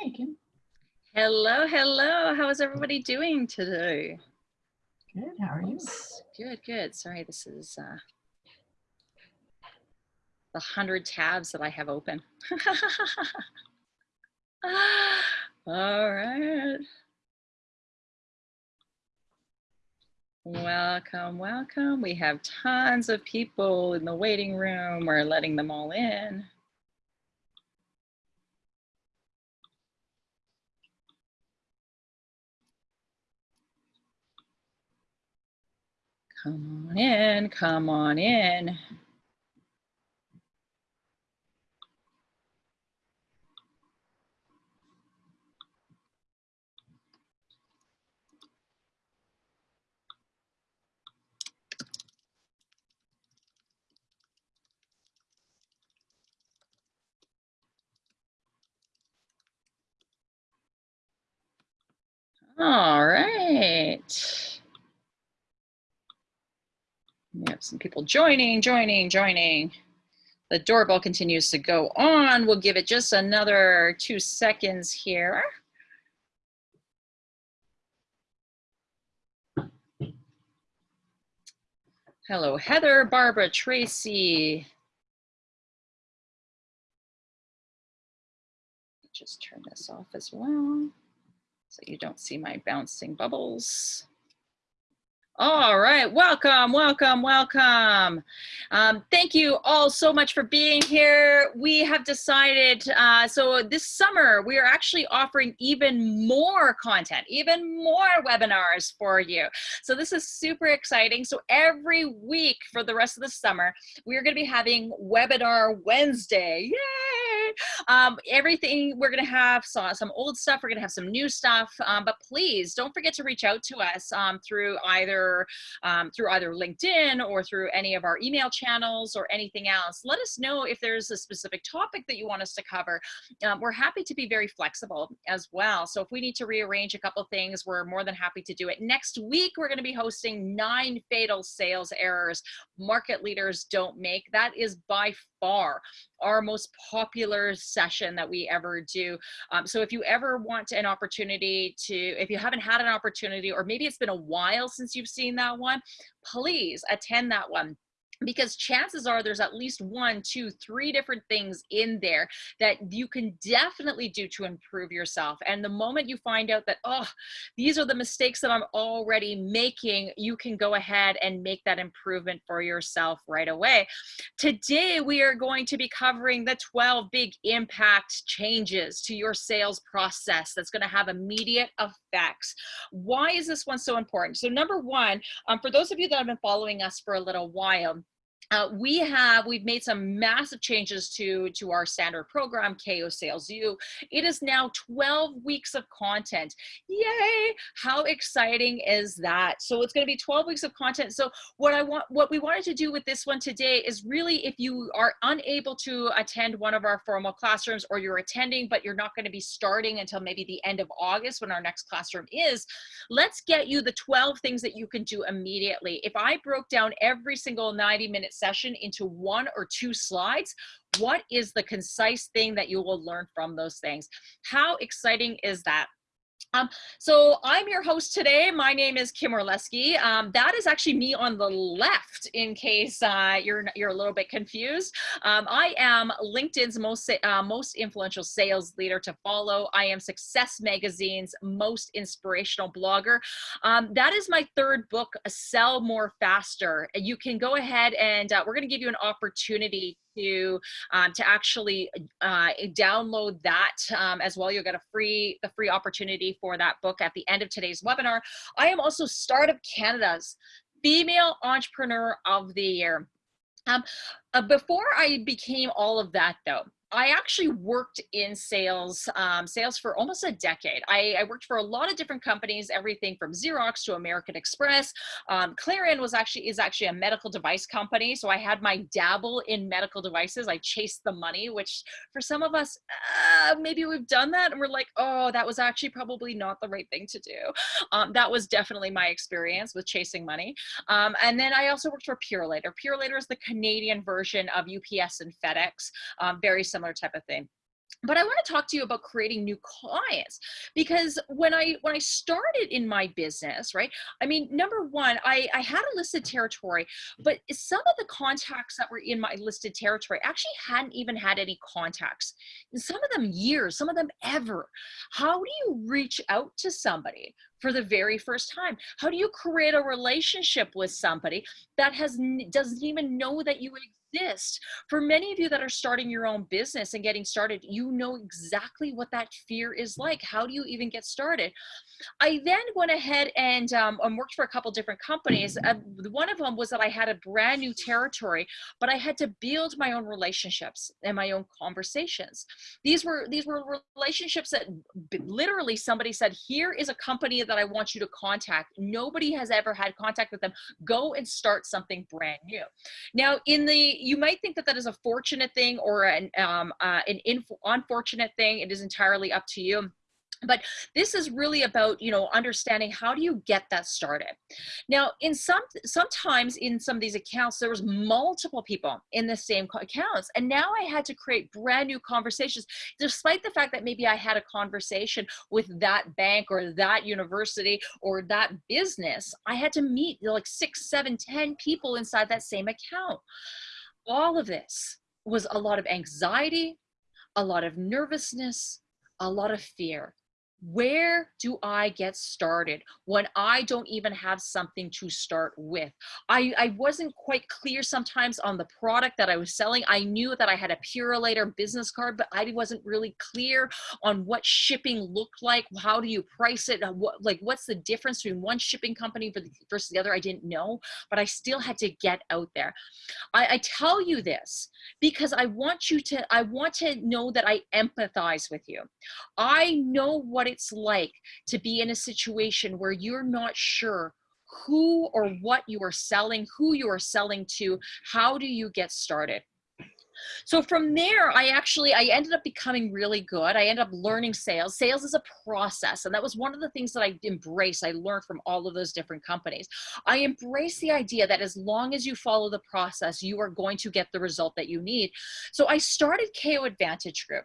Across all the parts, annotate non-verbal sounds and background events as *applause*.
Hey, Kim. Hello, hello. How is everybody doing today? Good. How are you? Good, good. Sorry, this is uh, the hundred tabs that I have open. *laughs* All right. Welcome, welcome. We have tons of people in the waiting room. We're letting them all in. Come on in, come on in. All right. We have some people joining, joining, joining. The doorbell continues to go on. We'll give it just another two seconds here. Hello, Heather, Barbara, Tracy. Just turn this off as well so you don't see my bouncing bubbles. All right, welcome, welcome, welcome. Um, thank you all so much for being here. We have decided, uh, so this summer, we are actually offering even more content, even more webinars for you. So this is super exciting. So every week for the rest of the summer, we're gonna be having Webinar Wednesday, yay! Um, everything, we're gonna have some, some old stuff, we're gonna have some new stuff, um, but please don't forget to reach out to us um, through either um, through either LinkedIn or through any of our email channels or anything else. Let us know if there's a specific topic that you want us to cover. Um, we're happy to be very flexible as well. So if we need to rearrange a couple things, we're more than happy to do it. Next week, we're going to be hosting nine fatal sales errors market leaders don't make. That is by far our most popular session that we ever do. Um, so if you ever want an opportunity to, if you haven't had an opportunity, or maybe it's been a while since you've seen that one, please attend that one because chances are there's at least one, two, three different things in there that you can definitely do to improve yourself. And the moment you find out that, oh, these are the mistakes that I'm already making, you can go ahead and make that improvement for yourself right away. Today, we are going to be covering the 12 big impact changes to your sales process that's going to have immediate effects. Why is this one so important? So number one, um, for those of you that have been following us for a little while, uh, we have we've made some massive changes to to our standard program ko sales u. It is now 12 weeks of content. Yay! How exciting is that? So it's going to be 12 weeks of content. So what i want what we wanted to do with this one today is really if you are unable to attend one of our formal classrooms or you're attending but you're not going to be starting until maybe the end of august when our next classroom is let's get you the 12 things that you can do immediately. If i broke down every single 90 minutes session into one or two slides, what is the concise thing that you will learn from those things? How exciting is that? Um, so I'm your host today. My name is Kim Orlesky. Um, that is actually me on the left in case uh, you're, you're a little bit confused. Um, I am LinkedIn's most, uh, most influential sales leader to follow. I am Success Magazine's most inspirational blogger. Um, that is my third book, Sell More Faster. You can go ahead and uh, we're going to give you an opportunity to um, to actually uh, download that um, as well. You'll get a free the free opportunity for that book at the end of today's webinar. I am also Startup Canada's Female Entrepreneur of the Year. Um, uh, before I became all of that though, I actually worked in sales, um, sales for almost a decade. I, I, worked for a lot of different companies, everything from Xerox to American Express. Um, Clarion was actually is actually a medical device company, so I had my dabble in medical devices. I chased the money, which for some of us, uh, maybe we've done that, and we're like, oh, that was actually probably not the right thing to do. Um, that was definitely my experience with chasing money. Um, and then I also worked for Purolator. Purolator is the Canadian version of UPS and FedEx, um, very similar similar type of thing. but I want to talk to you about creating new clients because when I when I started in my business, right? I mean, number one, I, I had a listed territory, but some of the contacts that were in my listed territory actually hadn't even had any contacts. And some of them years, some of them ever. How do you reach out to somebody for the very first time? How do you create a relationship with somebody that has doesn't even know that you exist? Exist. For many of you that are starting your own business and getting started, you know exactly what that fear is like. How do you even get started? I then went ahead and um, worked for a couple different companies. Uh, one of them was that I had a brand new territory, but I had to build my own relationships and my own conversations. These were these were relationships that literally somebody said, "Here is a company that I want you to contact." Nobody has ever had contact with them. Go and start something brand new. Now, in the you might think that that is a fortunate thing or an um, uh, an unfortunate thing. It is entirely up to you. But this is really about you know understanding how do you get that started. Now in some sometimes in some of these accounts there was multiple people in the same accounts. And now i had to create brand new conversations despite the fact that maybe i had a conversation with that bank or that university or that business. I had to meet like six seven ten people inside that same account all of this was a lot of anxiety, a lot of nervousness, a lot of fear where do I get started when I don't even have something to start with? I, I wasn't quite clear sometimes on the product that I was selling. I knew that I had a Purolator business card, but I wasn't really clear on what shipping looked like. How do you price it? Uh, what, like, what's the difference between one shipping company versus the other? I didn't know, but I still had to get out there. I, I tell you this because I want you to, I want to know that I empathize with you. I know what it's like to be in a situation where you're not sure who or what you are selling, who you are selling to, how do you get started? So from there, I actually, I ended up becoming really good. I ended up learning sales. Sales is a process. And that was one of the things that I embraced. I learned from all of those different companies. I embrace the idea that as long as you follow the process, you are going to get the result that you need. So I started KO Advantage Group.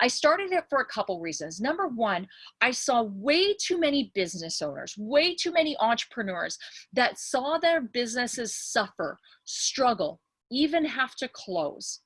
I started it for a couple reasons. Number one, I saw way too many business owners, way too many entrepreneurs that saw their businesses suffer, struggle, even have to close.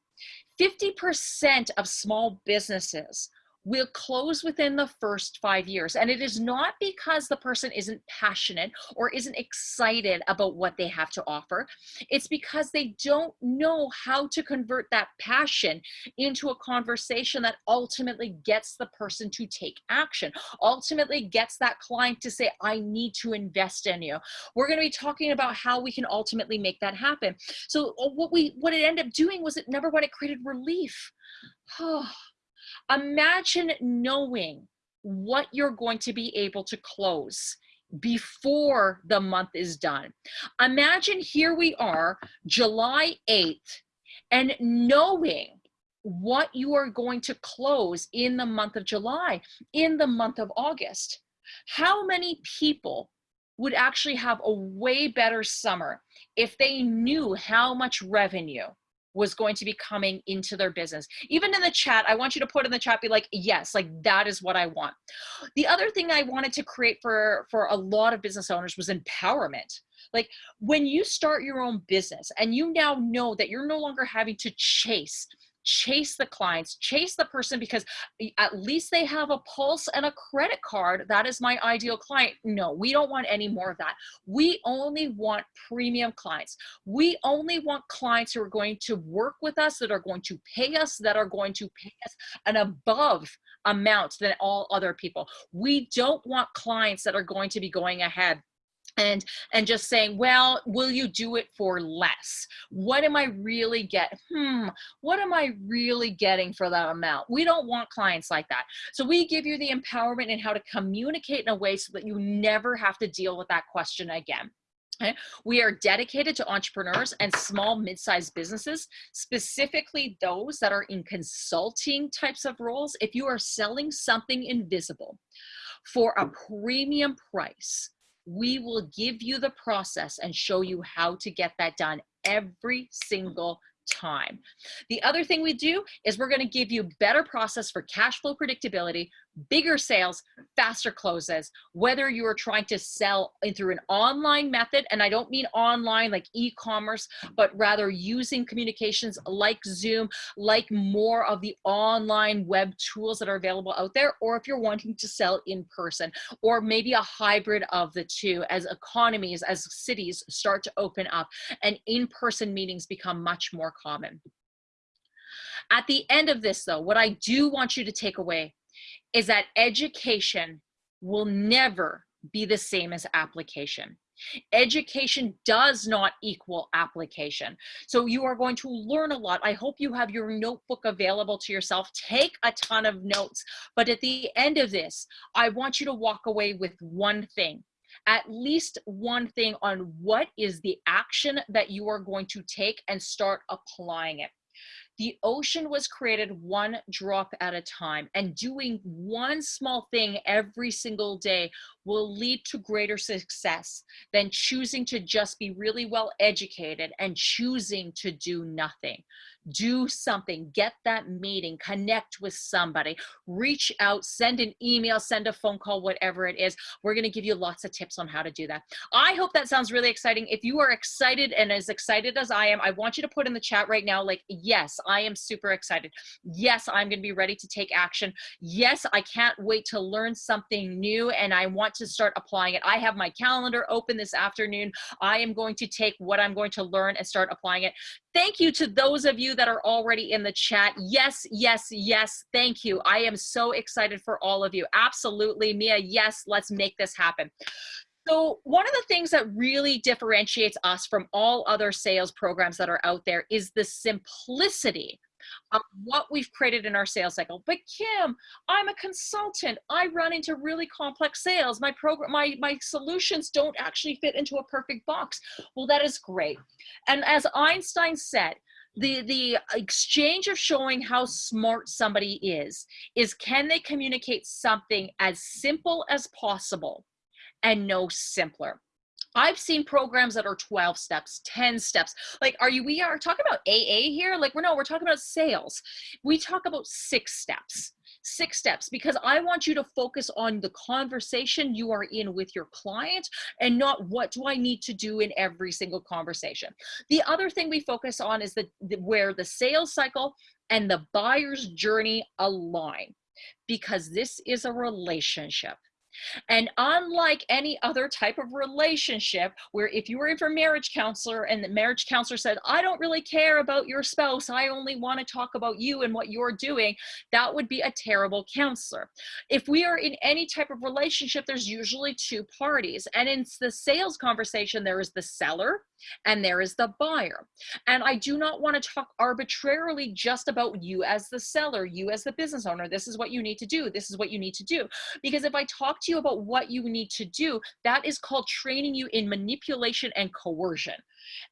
50% of small businesses will close within the first five years. And it is not because the person isn't passionate or isn't excited about what they have to offer. It's because they don't know how to convert that passion into a conversation that ultimately gets the person to take action, ultimately gets that client to say, I need to invest in you. We're going to be talking about how we can ultimately make that happen. So uh, what we, what it ended up doing was it number one, it created relief. *sighs* Imagine knowing what you're going to be able to close before the month is done. Imagine here we are, July 8th, and knowing what you are going to close in the month of July, in the month of August. How many people would actually have a way better summer if they knew how much revenue was going to be coming into their business. Even in the chat, I want you to put in the chat, be like, yes, like that is what I want. The other thing I wanted to create for, for a lot of business owners was empowerment. Like when you start your own business and you now know that you're no longer having to chase chase the clients, chase the person because at least they have a pulse and a credit card. That is my ideal client. No, we don't want any more of that. We only want premium clients. We only want clients who are going to work with us, that are going to pay us, that are going to pay us an above amount than all other people. We don't want clients that are going to be going ahead and and just saying well will you do it for less what am i really get hmm what am i really getting for that amount we don't want clients like that so we give you the empowerment and how to communicate in a way so that you never have to deal with that question again Okay. We are dedicated to entrepreneurs and small mid-sized businesses, specifically those that are in consulting types of roles. If you are selling something invisible for a premium price, we will give you the process and show you how to get that done every single time. The other thing we do is we're going to give you better process for cash flow predictability, bigger sales, faster closes, whether you are trying to sell through an online method, and I don't mean online like e-commerce, but rather using communications like Zoom, like more of the online web tools that are available out there, or if you're wanting to sell in person, or maybe a hybrid of the two as economies, as cities start to open up and in-person meetings become much more common. At the end of this though, what I do want you to take away is that education will never be the same as application. Education does not equal application. So you are going to learn a lot. I hope you have your notebook available to yourself. Take a ton of notes. But at the end of this, I want you to walk away with one thing at least one thing on what is the action that you are going to take and start applying it. The ocean was created one drop at a time, and doing one small thing every single day will lead to greater success than choosing to just be really well educated and choosing to do nothing do something, get that meeting, connect with somebody, reach out, send an email, send a phone call, whatever it is. We're going to give you lots of tips on how to do that. I hope that sounds really exciting. If you are excited and as excited as I am, I want you to put in the chat right now, like, yes, I am super excited. Yes, I'm going to be ready to take action. Yes, I can't wait to learn something new and I want to start applying it. I have my calendar open this afternoon. I am going to take what I'm going to learn and start applying it. Thank you to those of you that are already in the chat. Yes, yes, yes. Thank you. I am so excited for all of you. Absolutely. Mia, yes, let's make this happen. So one of the things that really differentiates us from all other sales programs that are out there is the simplicity of what we've created in our sales cycle. But Kim, I'm a consultant. I run into really complex sales. My program, my, my solutions don't actually fit into a perfect box. Well, that is great. And as Einstein said, the the exchange of showing how smart somebody is is can they communicate something as simple as possible and no simpler I've seen programs that are 12 steps, 10 steps. Like, are you, we are talking about AA here? Like, we're no, we're talking about sales. We talk about six steps, six steps, because I want you to focus on the conversation you are in with your client and not what do I need to do in every single conversation. The other thing we focus on is the, the where the sales cycle and the buyer's journey align because this is a relationship. And unlike any other type of relationship, where if you were in for marriage counselor and the marriage counselor said, I don't really care about your spouse, I only want to talk about you and what you're doing, that would be a terrible counselor. If we are in any type of relationship, there's usually two parties. And in the sales conversation, there is the seller and there is the buyer. And I do not want to talk arbitrarily just about you as the seller, you as the business owner. This is what you need to do. This is what you need to do. Because if I talk to you about what you need to do, that is called training you in manipulation and coercion.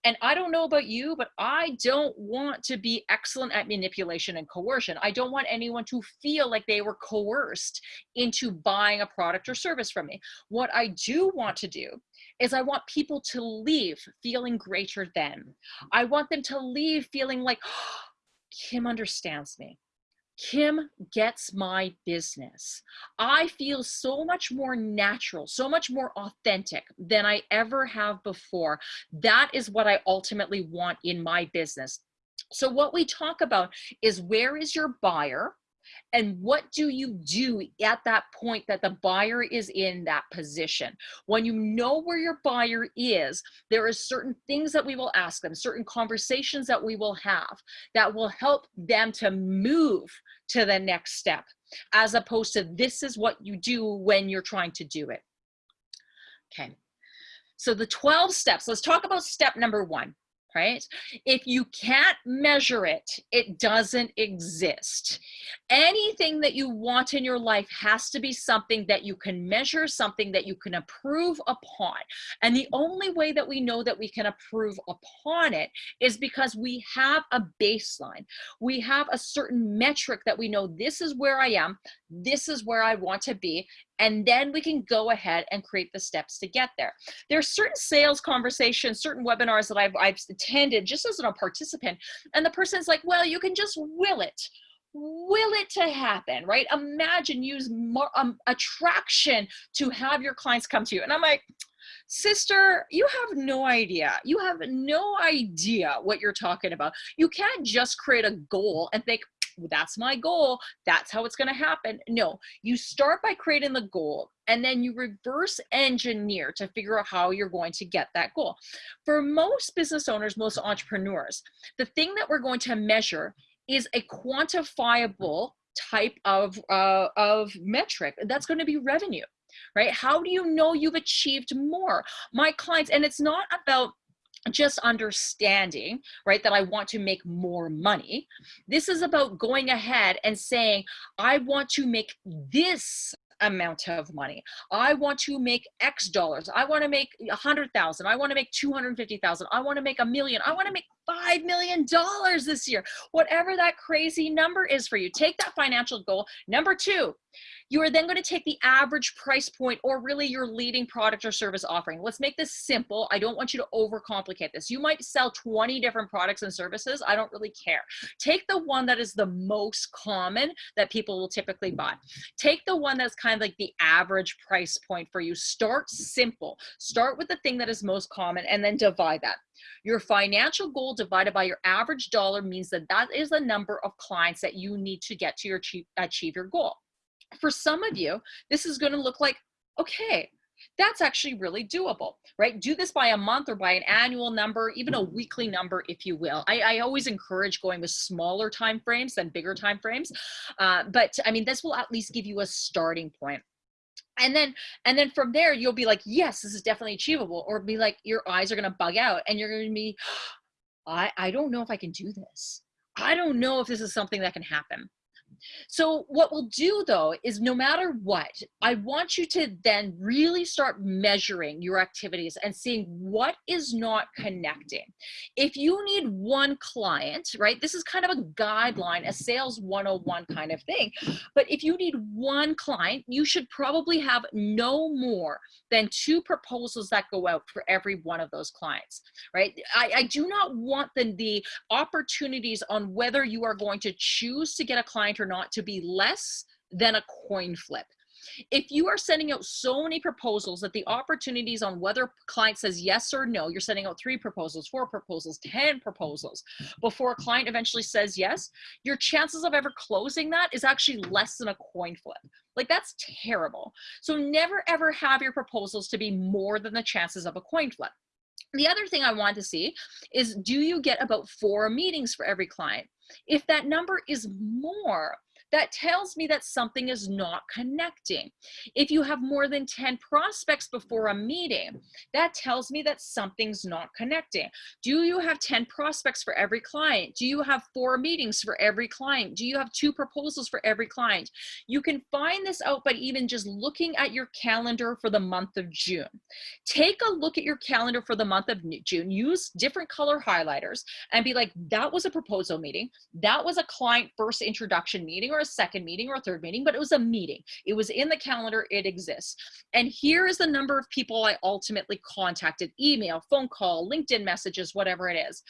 And I don't know about you, but I don't want to be excellent at manipulation and coercion. I don't want anyone to feel like they were coerced into buying a product or service from me. What I do want to do is I want people to leave feeling greater than. I want them to leave feeling like, oh, *gasps* Kim understands me. Kim gets my business. I feel so much more natural, so much more authentic than I ever have before. That is what I ultimately want in my business. So what we talk about is where is your buyer? And what do you do at that point that the buyer is in that position? When you know where your buyer is there are certain things that we will ask them certain conversations that we will have that will help them to move to the next step as opposed to this is what you do when you're trying to do it. Okay. So the 12 steps let's talk about step number one right? If you can't measure it, it doesn't exist. Anything that you want in your life has to be something that you can measure, something that you can approve upon. And the only way that we know that we can approve upon it is because we have a baseline. We have a certain metric that we know this is where I am, this is where I want to be, and then we can go ahead and create the steps to get there. There are certain sales conversations, certain webinars that I've, I've attended just as a participant, and the person's like, well, you can just will it. Will it to happen right? Imagine use more um, attraction to have your clients come to you. And i'm like sister you have no idea. You have no idea what you're talking about. You can't just create a goal and think that's my goal. That's how it's going to happen. No you start by creating the goal and then you reverse engineer to figure out how you're going to get that goal. For most business owners most entrepreneurs the thing that we're going to measure is a quantifiable type of uh, of metric that's going to be revenue right? How do you know you've achieved more? My clients and it's not about just understanding, right, that I want to make more money. This is about going ahead and saying, I want to make this amount of money. I want to make X dollars. I want to make a hundred thousand. I want to make 250,000. I want to make a million. I want to make $5 million this year. Whatever that crazy number is for you, take that financial goal. Number two, you are then going to take the average price point or really your leading product or service offering. Let's make this simple. I don't want you to overcomplicate this. You might sell 20 different products and services. I don't really care. Take the one that is the most common that people will typically buy. Take the one that's kind of like the average price point for you. Start simple. Start with the thing that is most common and then divide that. Your financial goal divided by your average dollar means that that is the number of clients that you need to get to your achieve, achieve your goal for some of you, this is going to look like, okay, that's actually really doable, right? Do this by a month or by an annual number, even a weekly number, if you will. I, I always encourage going with smaller time frames than bigger time frames. Uh, but I mean, this will at least give you a starting point and then and then from there you'll be like yes this is definitely achievable or be like your eyes are going to bug out and you're going to be i i don't know if i can do this. I don't know if this is something that can happen so what we'll do though is no matter what, I want you to then really start measuring your activities and seeing what is not connecting. If you need one client, right, this is kind of a guideline, a sales 101 kind of thing. But if you need one client, you should probably have no more than two proposals that go out for every one of those clients, right? I, I do not want the, the opportunities on whether you are going to choose to get a client or not to be less than a coin flip. If you are sending out so many proposals that the opportunities on whether client says yes or no, you're sending out three proposals, four proposals, 10 proposals before a client eventually says yes, your chances of ever closing that is actually less than a coin flip. Like that's terrible. So never ever have your proposals to be more than the chances of a coin flip. The other thing I want to see is do you get about four meetings for every client? If that number is more, that tells me that something is not connecting. If you have more than 10 prospects before a meeting, that tells me that something's not connecting. Do you have 10 prospects for every client? Do you have four meetings for every client? Do you have two proposals for every client? You can find this out by even just looking at your calendar for the month of June. Take a look at your calendar for the month of June. Use different color highlighters and be like, that was a proposal meeting. That was a client first introduction meeting or a second meeting or a third meeting, but it was a meeting. It was in the calendar, it exists. And here is the number of people I ultimately contacted, email, phone call, LinkedIn messages, whatever it is.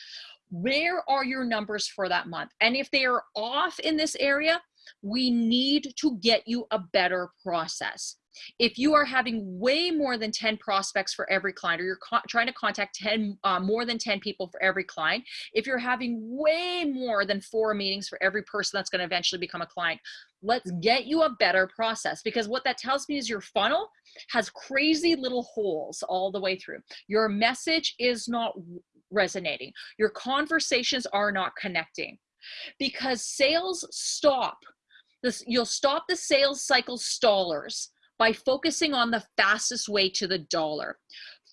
Where are your numbers for that month? And if they are off in this area, we need to get you a better process. If you are having way more than 10 prospects for every client, or you're trying to contact 10, uh, more than 10 people for every client, if you're having way more than four meetings for every person that's going to eventually become a client, let's get you a better process because what that tells me is your funnel has crazy little holes all the way through. Your message is not resonating. Your conversations are not connecting because sales stop this you'll stop the sales cycle stallers by focusing on the fastest way to the dollar.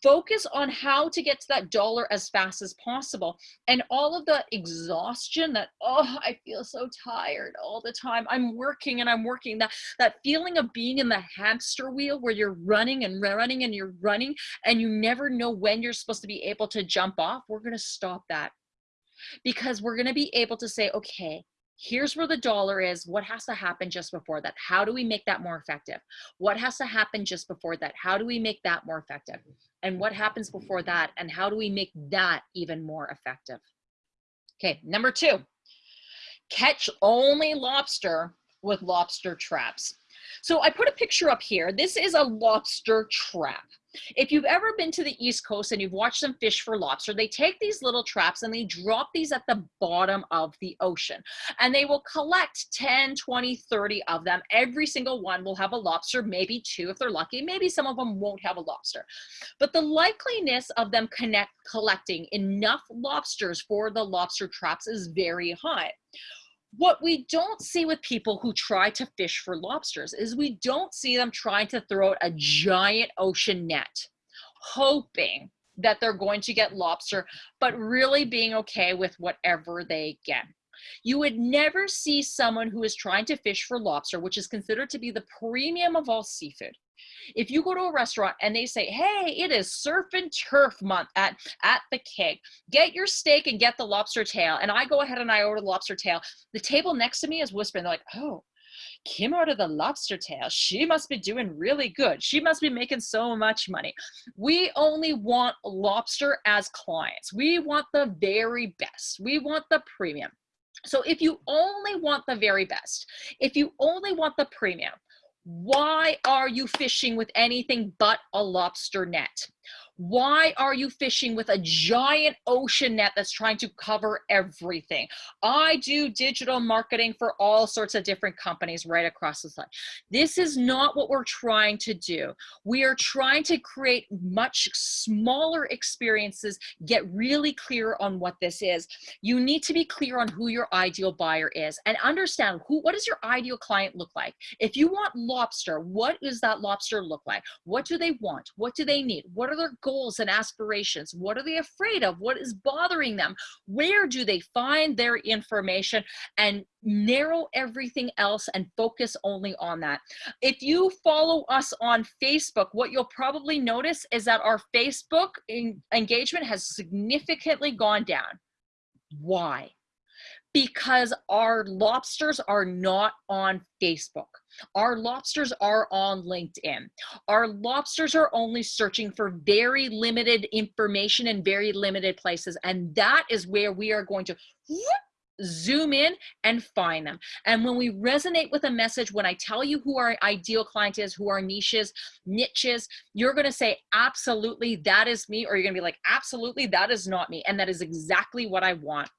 Focus on how to get to that dollar as fast as possible. And all of the exhaustion that, oh, I feel so tired all the time. I'm working and I'm working. That, that feeling of being in the hamster wheel where you're running and running and you're running and you never know when you're supposed to be able to jump off, we're going to stop that because we're going to be able to say, okay, Here's where the dollar is. What has to happen just before that? How do we make that more effective? What has to happen just before that? How do we make that more effective? And what happens before that? And how do we make that even more effective? Okay, number two, catch only lobster with lobster traps. So I put a picture up here. This is a lobster trap. If you've ever been to the East Coast and you've watched them fish for lobster, they take these little traps and they drop these at the bottom of the ocean. And they will collect 10, 20, 30 of them. Every single one will have a lobster, maybe two if they're lucky. Maybe some of them won't have a lobster. But the likeliness of them connect, collecting enough lobsters for the lobster traps is very high what we don't see with people who try to fish for lobsters is we don't see them trying to throw out a giant ocean net, hoping that they're going to get lobster, but really being okay with whatever they get. You would never see someone who is trying to fish for lobster, which is considered to be the premium of all seafood. If you go to a restaurant and they say, hey, it is surf and turf month at, at the keg, get your steak and get the lobster tail. And I go ahead and I order the lobster tail. The table next to me is whispering, they're like, oh, Kim ordered the lobster tail. She must be doing really good. She must be making so much money. We only want lobster as clients. We want the very best. We want the premium. So if you only want the very best, if you only want the premium, why are you fishing with anything but a lobster net? Why are you fishing with a giant ocean net that's trying to cover everything? I do digital marketing for all sorts of different companies right across the side. This is not what we're trying to do. We are trying to create much smaller experiences, get really clear on what this is. You need to be clear on who your ideal buyer is and understand who, what does your ideal client look like? If you want lobster, what does that lobster look like? What do they want? What do they need? What are their goals and aspirations? What are they afraid of? What is bothering them? Where do they find their information and narrow everything else and focus only on that? If you follow us on Facebook, what you'll probably notice is that our Facebook engagement has significantly gone down. Why? Because our lobsters are not on Facebook. Our lobsters are on LinkedIn. Our lobsters are only searching for very limited information in very limited places. And that is where we are going to zoom in and find them. And when we resonate with a message, when I tell you who our ideal client is, who our niches, niches, you're going to say, absolutely, that is me. Or you're going to be like, absolutely, that is not me. And that is exactly what I want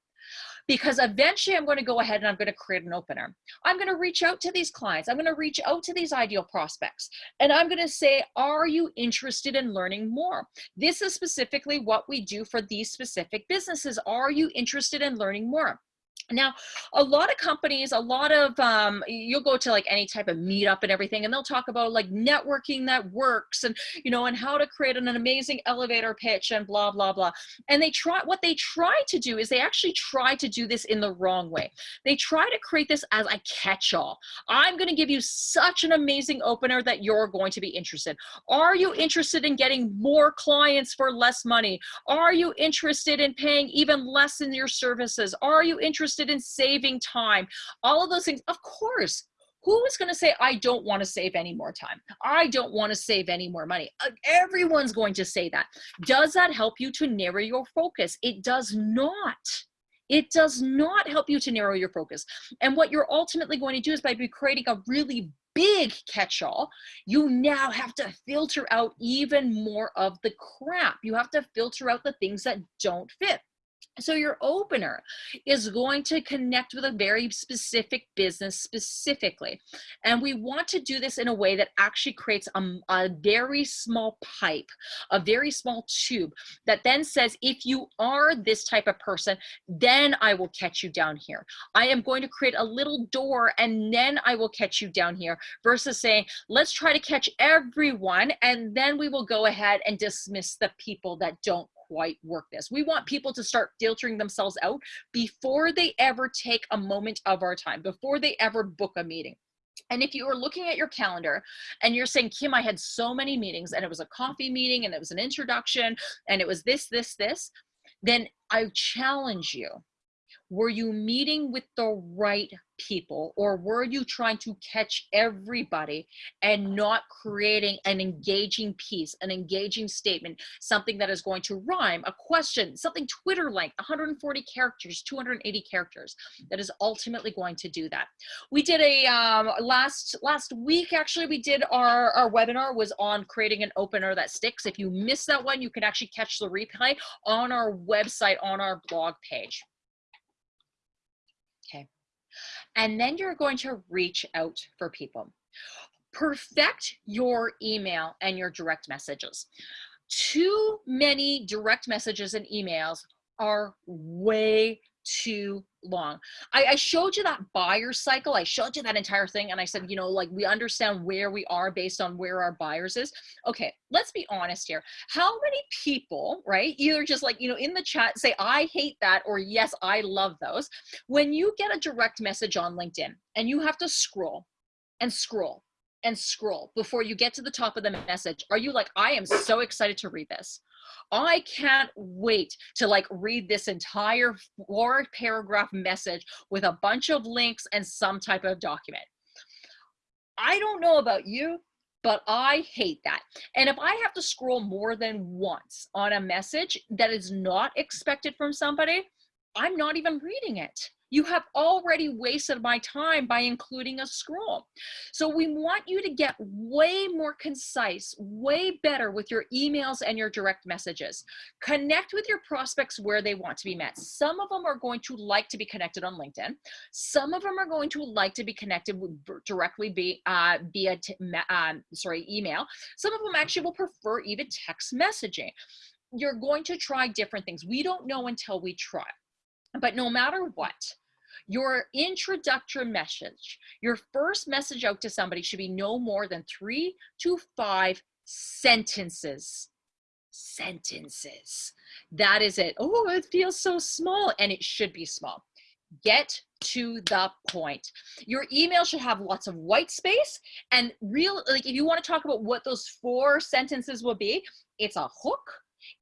because eventually I'm going to go ahead and I'm going to create an opener. I'm going to reach out to these clients. I'm going to reach out to these ideal prospects and I'm going to say, are you interested in learning more? This is specifically what we do for these specific businesses. Are you interested in learning more? Now, a lot of companies, a lot of, um, you'll go to like any type of meetup and everything, and they'll talk about like networking that works and, you know, and how to create an, an amazing elevator pitch and blah, blah, blah. And they try, what they try to do is they actually try to do this in the wrong way. They try to create this as a catch all. I'm going to give you such an amazing opener that you're going to be interested. Are you interested in getting more clients for less money? Are you interested in paying even less in your services? Are you interested interested in saving time, all of those things, of course, who is going to say i don't want to save any more time. I don't want to save any more money. Everyone's going to say that. Does that help you to narrow your focus? It does not. It does not help you to narrow your focus. And what you're ultimately going to do is by creating a really big catch-all you now have to filter out even more of the crap. You have to filter out the things that don't fit so your opener is going to connect with a very specific business specifically. And we want to do this in a way that actually creates a, a, very small pipe, a very small tube that then says, if you are this type of person, then I will catch you down here. I am going to create a little door and then I will catch you down here versus saying, let's try to catch everyone and then we will go ahead and dismiss the people that don't quite work this. We want people to start filtering themselves out before they ever take a moment of our time, before they ever book a meeting. And if you are looking at your calendar and you're saying, Kim, I had so many meetings and it was a coffee meeting and it was an introduction and it was this, this, this, then I challenge you Were you meeting with the right people or were you trying to catch everybody and not creating an engaging piece, an engaging statement, something that is going to rhyme, a question, something Twitter length, 140 characters, 280 characters, that is ultimately going to do that. We did a, um, last, last week actually, we did our, our webinar was on creating an opener that sticks. If you missed that one, you can actually catch the replay on our website, on our blog page. And then you're going to reach out for people. Perfect your email and your direct messages. Too many direct messages and emails are way too long. I, I, showed you that buyer cycle. I showed you that entire thing. And I said, you know, like we understand where we are based on where our buyers is. Okay, let's be honest here. How many people, right? Either just like, you know, in the chat say, I hate that, or yes, I love those. When you get a direct message on LinkedIn and you have to scroll and scroll and scroll before you get to the top of the message, are you like, I am so excited to read this? I can't wait to like read this entire four paragraph message with a bunch of links and some type of document. I don't know about you, but I hate that. And if I have to scroll more than once on a message that is not expected from somebody, I'm not even reading it you have already wasted my time by including a scroll. So we want you to get way more concise, way better with your emails and your direct messages. Connect with your prospects where they want to be met. Some of them are going to like to be connected on LinkedIn. Some of them are going to like to be connected directly be, uh, via um, sorry email. Some of them actually will prefer even text messaging. You're going to try different things. We don't know until we try. But no matter what, your introductory message, your first message out to somebody should be no more than three to five sentences. Sentences. That is it. Oh, it feels so small and it should be small. Get to the point. Your email should have lots of white space and real, like if you want to talk about what those four sentences will be, it's a hook,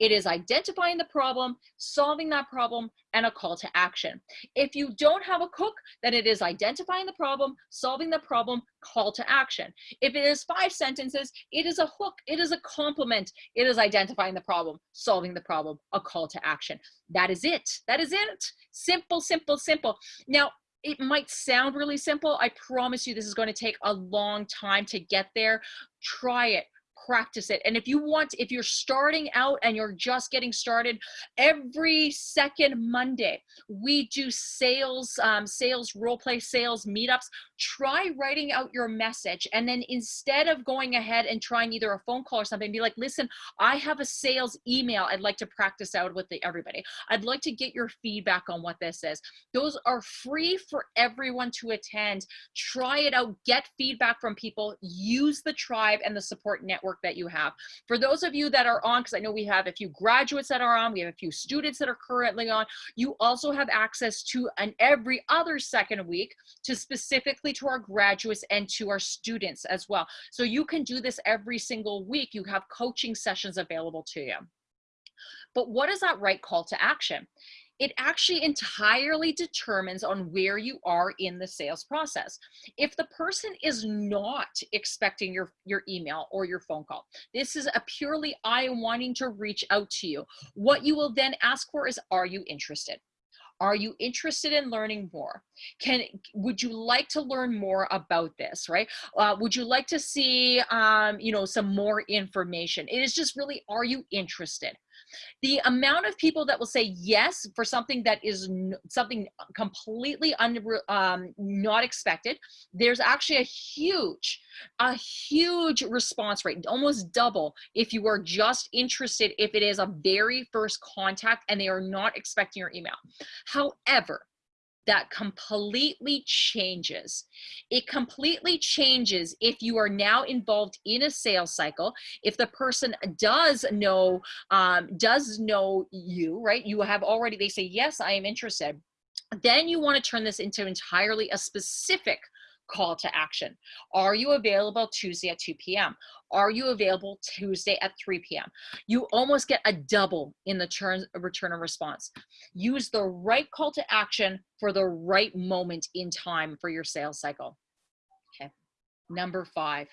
it is identifying the problem, solving that problem, and a call to action. If you don't have a cook, then it is identifying the problem, solving the problem, call to action. If it is five sentences, it is a hook, it is a compliment, it is identifying the problem, solving the problem, a call to action. That is it. That is it. Simple, simple, simple. Now, it might sound really simple. I promise you this is going to take a long time to get there. Try it practice it. And if you want, if you're starting out and you're just getting started, every second Monday, we do sales, um, sales, role play sales meetups. Try writing out your message. And then instead of going ahead and trying either a phone call or something, be like, listen, I have a sales email I'd like to practice out with the, everybody. I'd like to get your feedback on what this is. Those are free for everyone to attend. Try it out, get feedback from people, use the tribe and the support network network that you have. For those of you that are on, because I know we have a few graduates that are on, we have a few students that are currently on, you also have access to an every other second week to specifically to our graduates and to our students as well. So you can do this every single week. You have coaching sessions available to you. But what is that right call to action? It actually entirely determines on where you are in the sales process. If the person is not expecting your, your email or your phone call, this is a purely I am wanting to reach out to you. What you will then ask for is, are you interested? Are you interested in learning more? Can would you like to learn more about this? Right? Uh, would you like to see um, you know some more information? It is just really, are you interested? The amount of people that will say yes for something that is something completely un, um, not expected, there's actually a huge, a huge response rate, almost double if you are just interested if it is a very first contact and they are not expecting your email. However, that completely changes. It completely changes if you are now involved in a sales cycle. If the person does know, um, does know you, right? You have already, they say, yes, I am interested. Then you want to turn this into entirely a specific call to action. Are you available Tuesday at 2 p.m.? Are you available Tuesday at 3 p.m.? You almost get a double in the turn, return and response. Use the right call to action for the right moment in time for your sales cycle. Okay. Number five,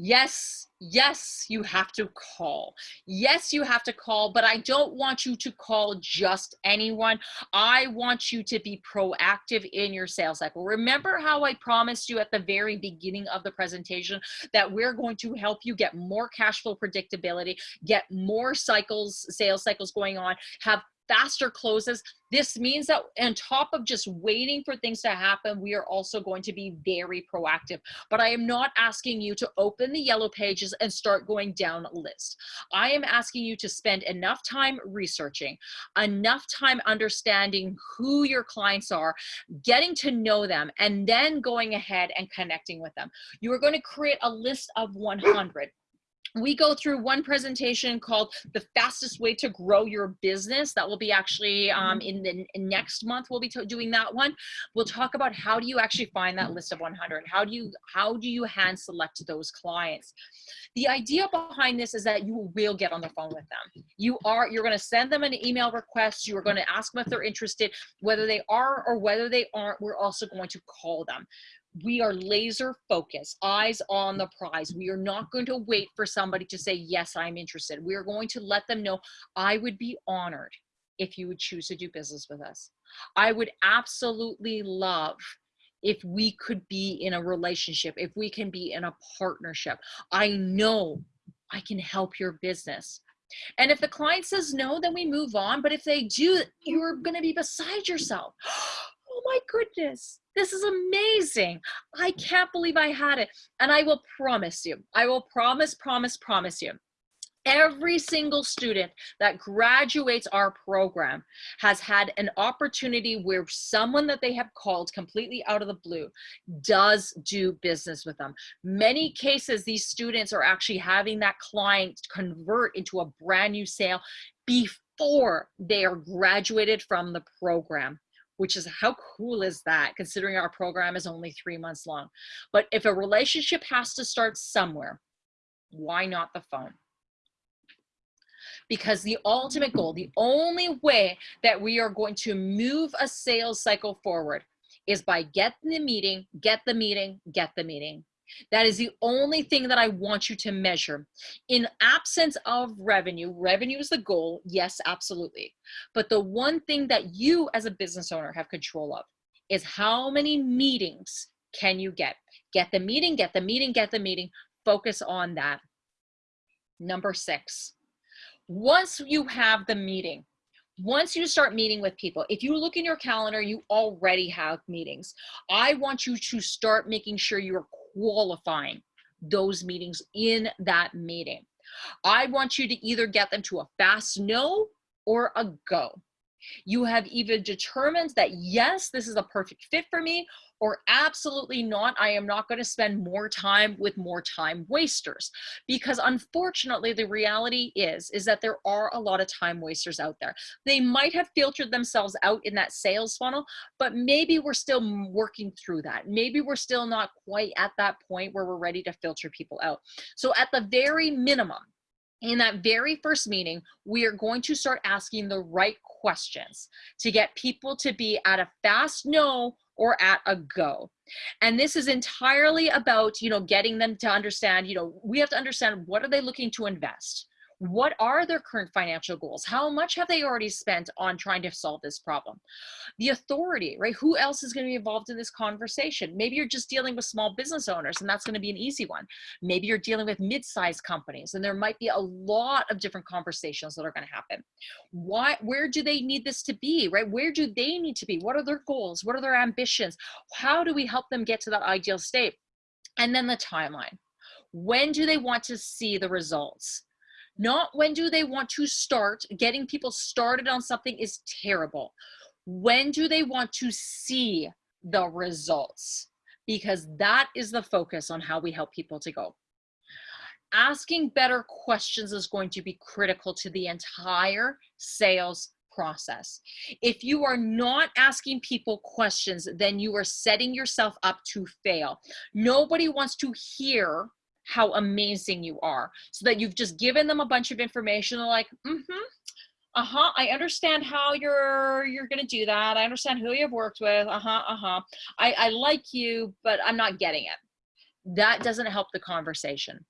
Yes, yes, you have to call. Yes, you have to call, but I don't want you to call just anyone. I want you to be proactive in your sales cycle. Remember how I promised you at the very beginning of the presentation that we're going to help you get more cash flow predictability, get more cycles, sales cycles going on, have faster closes. This means that on top of just waiting for things to happen, we are also going to be very proactive. But I am not asking you to open the yellow pages and start going down a list. I am asking you to spend enough time researching, enough time understanding who your clients are, getting to know them, and then going ahead and connecting with them. You are going to create a list of 100 we go through one presentation called the fastest way to grow your business that will be actually um, Mm-hmm. in the in next month we'll be doing that one. We'll talk about how do you actually find that list of 100 how do you how do you hand select those clients? The idea behind this is that you will get on the phone with them. You are you're going to send them an email request you are going to ask them if they're interested. Whether they are or whether they aren't we're also going to call them we are laser focused, eyes on the prize. We are not going to wait for somebody to say, Yes, I'm interested. We are going to let them know I would be honored if you would choose to do business with us. I would absolutely love if we could be in a relationship, if we can be in a partnership. I know I can help your business. And if the client says no, then we move on. But if they do, you're going to be beside yourself. Oh my goodness, this is amazing. I can't believe I had it. And I will promise you, I will promise, promise, promise you. Every single student that graduates our program has had an opportunity where someone that they have called completely out of the blue does do business with them. Many cases, these students are actually having that client convert into a brand new sale before they are graduated from the program which is how cool is that considering our program is only three months long. But if a relationship has to start somewhere, why not the phone? Because the ultimate goal, the only way that we are going to move a sales cycle forward is by get the meeting, get the meeting, get the meeting. That is the only thing that I want you to measure. In absence of revenue, revenue is the goal. Yes, absolutely. But the one thing that you as a business owner have control of is how many meetings can you get? Get the meeting, get the meeting, get the meeting. Focus on that. Number six, once you have the meeting, once you start meeting with people, if you look in your calendar, you already have meetings. I want you to start making sure you're qualifying those meetings in that meeting. I want you to either get them to a fast no or a go. You have either determined that yes, this is a perfect fit for me, or absolutely not. I am not going to spend more time with more time wasters. Because unfortunately, the reality is, is that there are a lot of time wasters out there. They might have filtered themselves out in that sales funnel, but maybe we're still working through that. Maybe we're still not quite at that point where we're ready to filter people out. So at the very minimum, in that very first meeting, we are going to start asking the right questions to get people to be at a fast no or at a go. And this is entirely about, you know, getting them to understand, you know, we have to understand what are they looking to invest? What are their current financial goals? How much have they already spent on trying to solve this problem? The authority right? Who else is going to be involved in this conversation? Maybe you're just dealing with small business owners and that's going to be an easy one. Maybe you're dealing with mid-sized companies and there might be a lot of different conversations that are going to happen. Why where do they need this to be right? Where do they need to be? What are their goals? What are their ambitions? How do we help them get to that ideal state? And then the timeline. When do they want to see the results not when do they want to start. Getting people started on something is terrible. When do they want to see the results? Because that is the focus on how we help people to go. Asking better questions is going to be critical to the entire sales process. If you are not asking people questions, then you are setting yourself up to fail. Nobody wants to hear how amazing you are so that you've just given them a bunch of information. They're like, mm-hmm, uh-huh i understand how you're you're gonna do that i understand who you've worked with uh-huh uh-huh I, I like you but i'm not getting it. That doesn't help the conversation.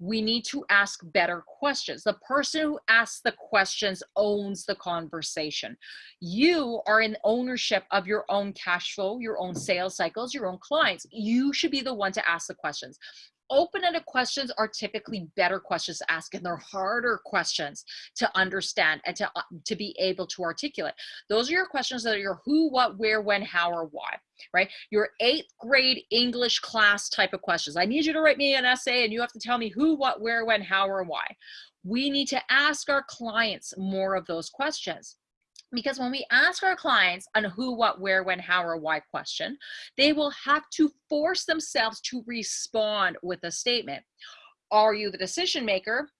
We need to ask better questions. The person who asks the questions owns the conversation. You are in ownership of your own cash flow your own sales cycles your own clients. You should be the one to ask the questions open-ended questions are typically better questions to ask and they're harder questions to understand and to, uh, to be able to articulate. Those are your questions that are your who, what, where, when, how, or why, right? Your eighth grade English class type of questions. I need you to write me an essay and you have to tell me who, what, where, when, how, or why. We need to ask our clients more of those questions because when we ask our clients on who, what, where, when, how, or why question, they will have to force themselves to respond with a statement. Are you the decision maker?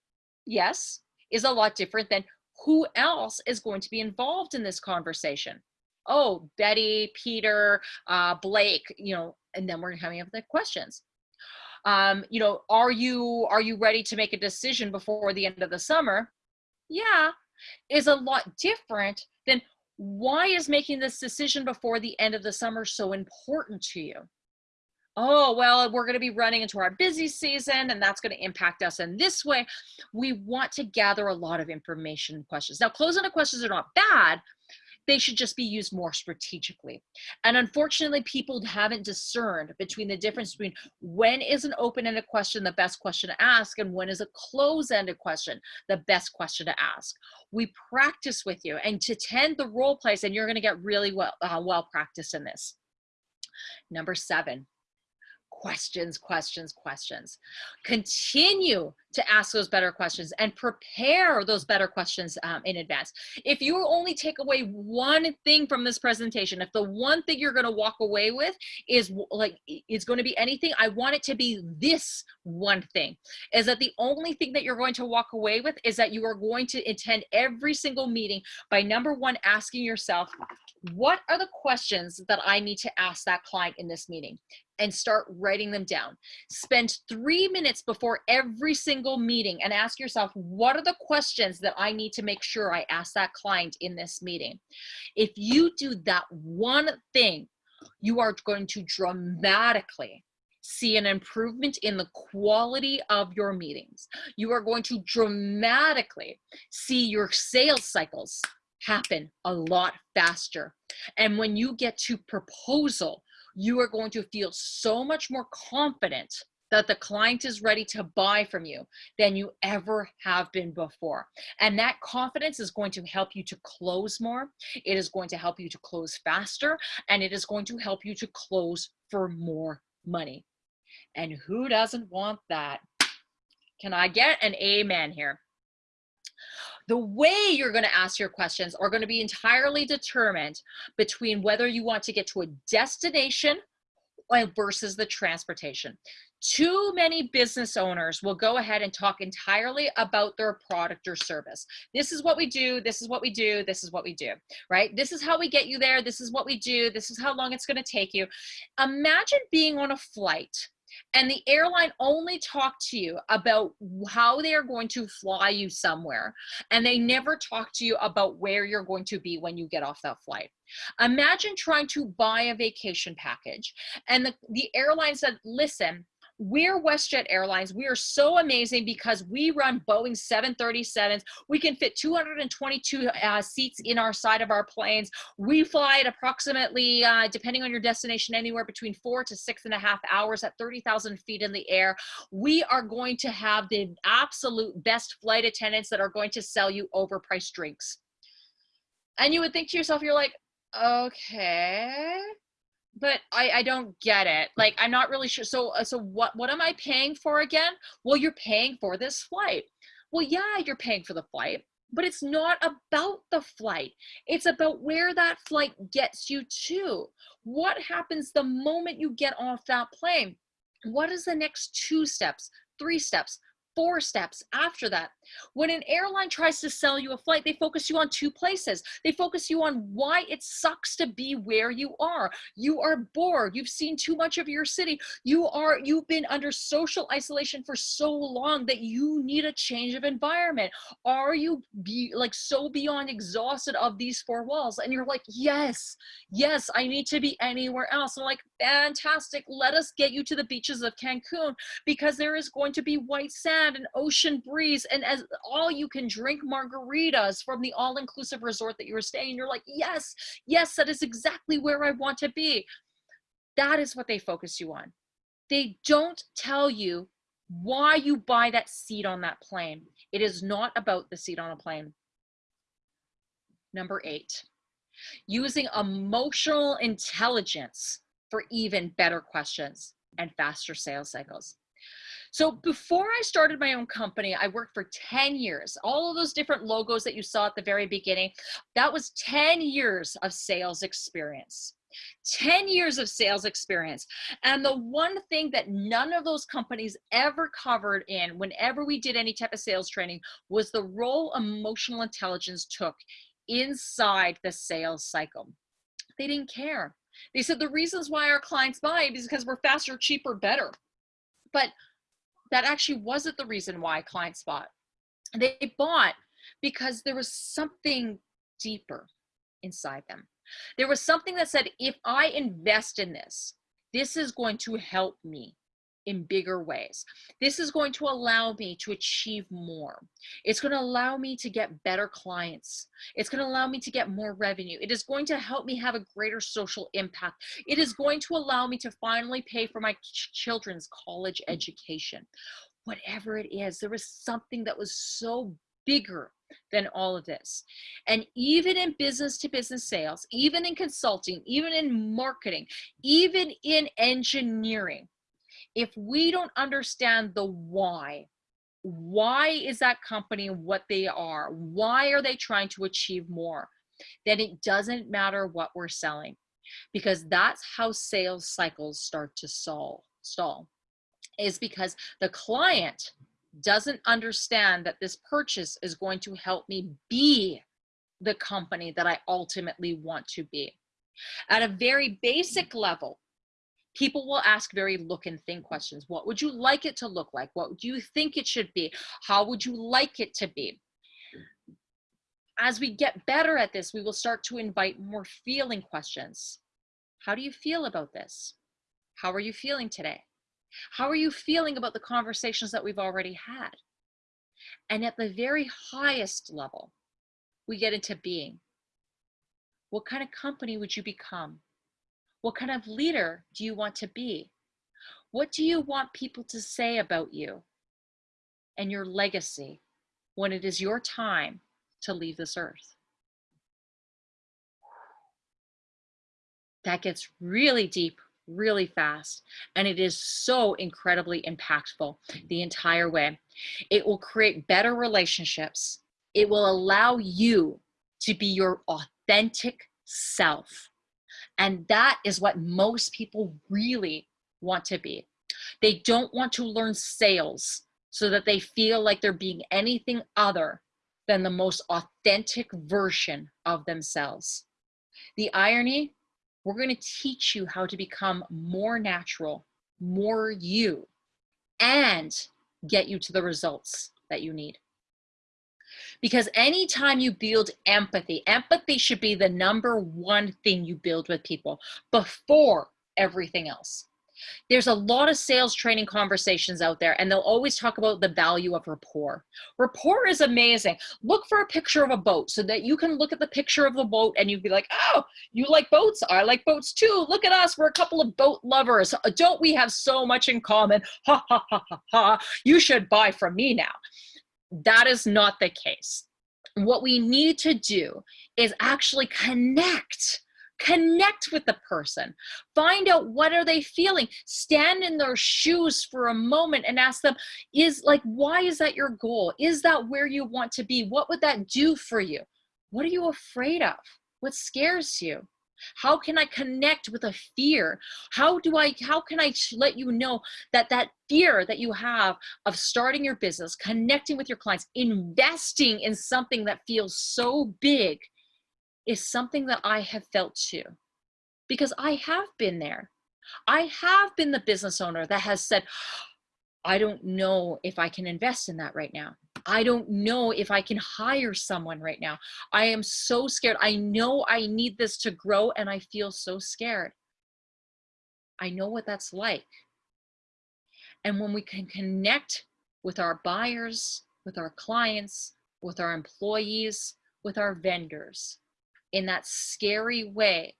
Yes, is a lot different than who else is going to be involved in this conversation. Oh, Betty, Peter, uh, Blake, you know, and then we're coming up with the questions. Um, you know, are you are you ready to make a decision before the end of the summer? Yeah, is a lot different then why is making this decision before the end of the summer so important to you? Oh, well, we're going to be running into our busy season and that's going to impact us in this way. We want to gather a lot of information questions. Now, close-ended questions are not bad, they should just be used more strategically. And unfortunately, people haven't discerned between the difference between when is an open-ended question the best question to ask and when is a close-ended question the best question to ask. We practice with you and to tend the role plays and you're gonna get really well, uh, well practiced in this. Number seven, questions, questions, questions. Continue to ask those better questions and prepare those better questions um, in advance. If you only take away one thing from this presentation, if the one thing you're gonna walk away with is like, is gonna be anything, I want it to be this one thing, is that the only thing that you're going to walk away with is that you are going to attend every single meeting by number one, asking yourself, what are the questions that I need to ask that client in this meeting? and start writing them down. Spend three minutes before every single meeting and ask yourself, what are the questions that I need to make sure I ask that client in this meeting? If you do that one thing, you are going to dramatically see an improvement in the quality of your meetings. You are going to dramatically see your sales cycles happen a lot faster. And when you get to proposal, you are going to feel so much more confident that the client is ready to buy from you than you ever have been before. And that confidence is going to help you to close more. It is going to help you to close faster and it is going to help you to close for more money. And who doesn't want that? Can I get an amen here? The way you're going to ask your questions are going to be entirely determined between whether you want to get to a destination versus the transportation. Too many business owners will go ahead and talk entirely about their product or service. This is what we do, this is what we do, this is what we do, right? This is how we get you there, this is what we do, this is how long it's gonna take you. Imagine being on a flight and the airline only talk to you about how they are going to fly you somewhere. And they never talk to you about where you're going to be when you get off that flight. Imagine trying to buy a vacation package and the, the airline said listen we're WestJet Airlines. We are so amazing because we run Boeing 737s. We can fit 222 uh, seats in our side of our planes. We fly at approximately, uh, depending on your destination, anywhere between four to six and a half hours at 30,000 feet in the air. We are going to have the absolute best flight attendants that are going to sell you overpriced drinks. And you would think to yourself, you're like, okay but I, I don't get it. Like, I'm not really sure. So, uh, so what, what am I paying for again? Well, you're paying for this flight. Well, yeah, you're paying for the flight, but it's not about the flight. It's about where that flight gets you to. What happens the moment you get off that plane? What is the next two steps, three steps, four steps after that. When an airline tries to sell you a flight, they focus you on two places. They focus you on why it sucks to be where you are. You are bored. You've seen too much of your city. You are you've been under social isolation for so long that you need a change of environment. Are you be like so beyond exhausted of these four walls? And you're like, yes, yes, I need to be anywhere else. And I'm like, fantastic. Let us get you to the beaches of Cancun because there is going to be white sand and ocean breeze and as all you can drink margaritas from the all-inclusive resort that you were staying you're like yes yes that is exactly where i want to be. That is what they focus you on. They don't tell you why you buy that seat on that plane. It is not about the seat on a plane. Number eight using emotional intelligence for even better questions and faster sales cycles so before I started my own company, I worked for 10 years. All of those different logos that you saw at the very beginning, that was 10 years of sales experience. 10 years of sales experience. And the one thing that none of those companies ever covered in whenever we did any type of sales training was the role emotional intelligence took inside the sales cycle. They didn't care. They said the reasons why our clients buy is because we're faster, cheaper, better. But that actually wasn't the reason why clients bought. They bought because there was something deeper inside them. There was something that said, if I invest in this, this is going to help me in bigger ways. This is going to allow me to achieve more. It's going to allow me to get better clients. It's going to allow me to get more revenue. It is going to help me have a greater social impact. It is going to allow me to finally pay for my ch children's college education. Whatever it is, there was something that was so bigger than all of this. And even in business to business sales, even in consulting, even in marketing, even in engineering, if we don't understand the why, why is that company what they are? Why are they trying to achieve more? Then it doesn't matter what we're selling because that's how sales cycles start to stall, stall is because the client doesn't understand that this purchase is going to help me be the company that I ultimately want to be. At a very basic level, people will ask very look and think questions. What would you like it to look like? What do you think it should be? How would you like it to be? As we get better at this, we will start to invite more feeling questions. How do you feel about this? How are you feeling today? How are you feeling about the conversations that we've already had? And at the very highest level, we get into being. What kind of company would you become? What kind of leader do you want to be? What do you want people to say about you and your legacy when it is your time to leave this earth? That gets really deep really fast and it is so incredibly impactful the entire way. It will create better relationships. It will allow you to be your authentic self and that is what most people really want to be. They don't want to learn sales so that they feel like they're being anything other than the most authentic version of themselves. The irony, we're going to teach you how to become more natural, more you, and get you to the results that you need. Because anytime you build empathy, empathy should be the number one thing you build with people before everything else. There's a lot of sales training conversations out there and they'll always talk about the value of rapport. Rapport is amazing. Look for a picture of a boat so that you can look at the picture of the boat and you'd be like, oh, you like boats? I like boats too. Look at us. We're a couple of boat lovers. Don't we have so much in common? Ha ha ha ha ha. You should buy from me now. That is not the case. What we need to do is actually connect connect with the person. Find out what are they feeling. Stand in their shoes for a moment and ask them is like why is that your goal? Is that where you want to be? What would that do for you? What are you afraid of? What scares you How can I connect with a fear? How do I, how can I let you know that that fear that you have of starting your business, connecting with your clients, investing in something that feels so big is something that I have felt too. Because I have been there. I have been the business owner that has said, I don't know if I can invest in that right now. I don't know if I can hire someone right now. I am so scared. I know I need this to grow and I feel so scared. I know what that's like. And when we can connect with our buyers, with our clients, with our employees, with our vendors in that scary way,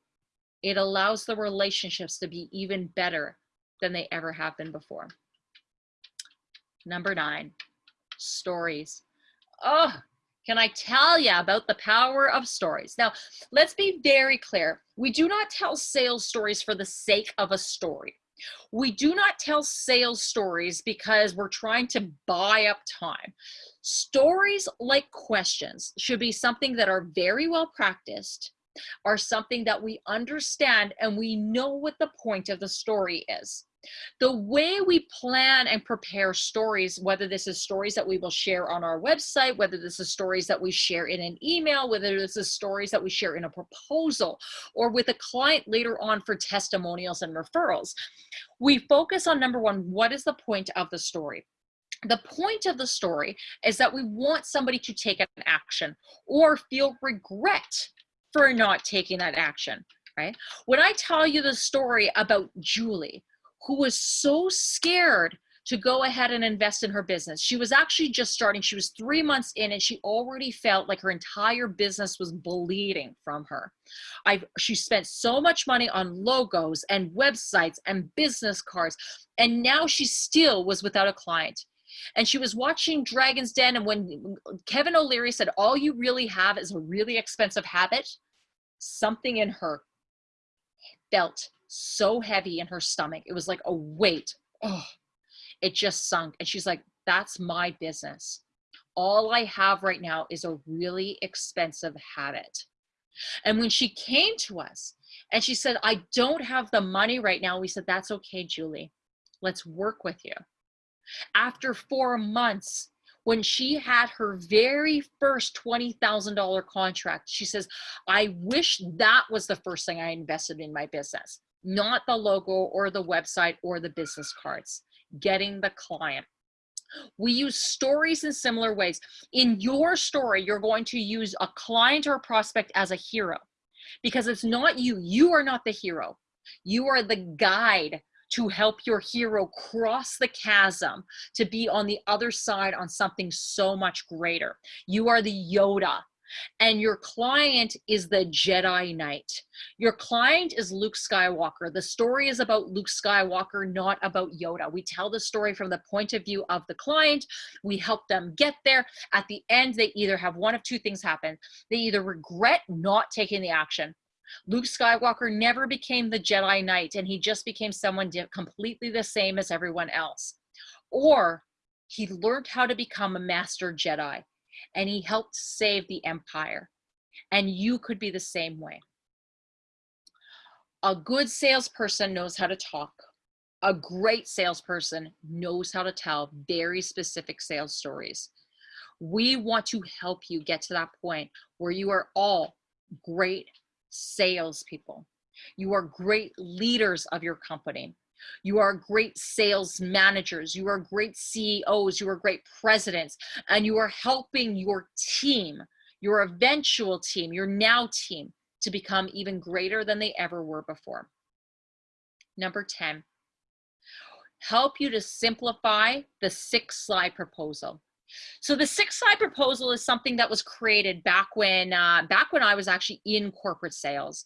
it allows the relationships to be even better than they ever have been before. Number nine, stories. Oh, can I tell you about the power of stories? Now, let's be very clear. We do not tell sales stories for the sake of a story. We do not tell sales stories because we're trying to buy up time. Stories like questions should be something that are very well practiced, are something that we understand and we know what the point of the story is the way we plan and prepare stories, whether this is stories that we will share on our website, whether this is stories that we share in an email, whether this is stories that we share in a proposal or with a client later on for testimonials and referrals, we focus on number one, what is the point of the story? The point of the story is that we want somebody to take an action or feel regret for not taking that action, right? When I tell you the story about Julie, who was so scared to go ahead and invest in her business. She was actually just starting. She was three months in and she already felt like her entire business was bleeding from her. I've, she spent so much money on logos and websites and business cards. And now she still was without a client. And she was watching Dragon's Den. And when Kevin O'Leary said, all you really have is a really expensive habit, something in her felt so heavy in her stomach. It was like a weight. Oh, it just sunk. And she's like, that's my business. All I have right now is a really expensive habit. And when she came to us and she said, I don't have the money right now, we said, that's okay, Julie. Let's work with you. After four months, when she had her very first $20,000 contract, she says, I wish that was the first thing I invested in my business not the logo or the website or the business cards, getting the client. We use stories in similar ways. In your story, you're going to use a client or a prospect as a hero because it's not you. You are not the hero. You are the guide to help your hero cross the chasm to be on the other side on something so much greater. You are the Yoda and your client is the Jedi Knight. Your client is Luke Skywalker. The story is about Luke Skywalker, not about Yoda. We tell the story from the point of view of the client. We help them get there. At the end, they either have one of two things happen. They either regret not taking the action. Luke Skywalker never became the Jedi Knight and he just became someone completely the same as everyone else. Or he learned how to become a master Jedi and he helped save the empire. And you could be the same way. A good salesperson knows how to talk. A great salesperson knows how to tell very specific sales stories. We want to help you get to that point where you are all great salespeople. You are great leaders of your company. You are great sales managers. You are great CEOs. You are great presidents. And you are helping your team, your eventual team, your now team, to become even greater than they ever were before. Number 10, help you to simplify the six slide proposal. So the six slide proposal is something that was created back when uh, back when I was actually in corporate sales.